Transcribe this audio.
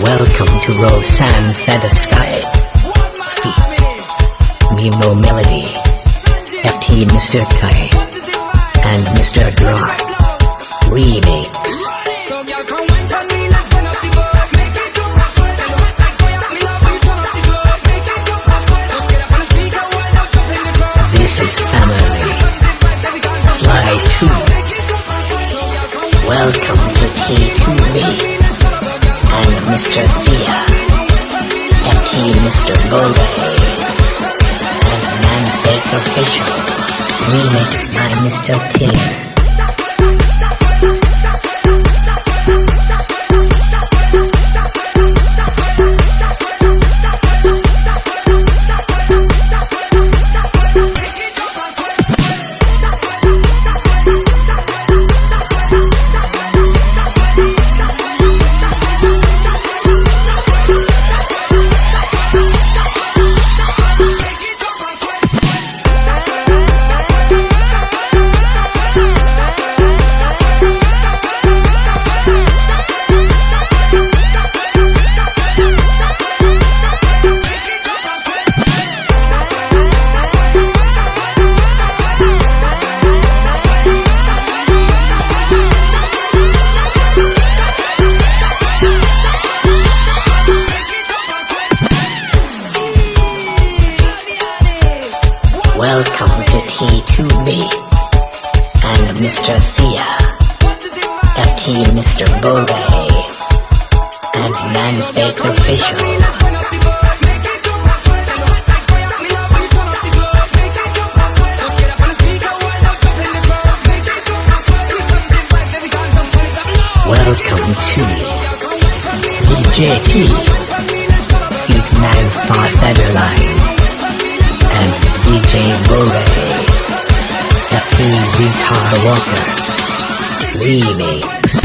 Welcome to Rosanne Feather Feet. Mimo Melody. FT Mr. Kai. And Mr. Dry. Remix. This is family. Fly 2. Welcome to T2B. Mr. Thea. FT Mr. Bode. And Manfake Official. Remix by Mr. T. Welcome to T2B and Mr. Thea, FT Mr. Bode, and Manfake Official. Welcome to DJ T, Feet Now FT Walker. Remix.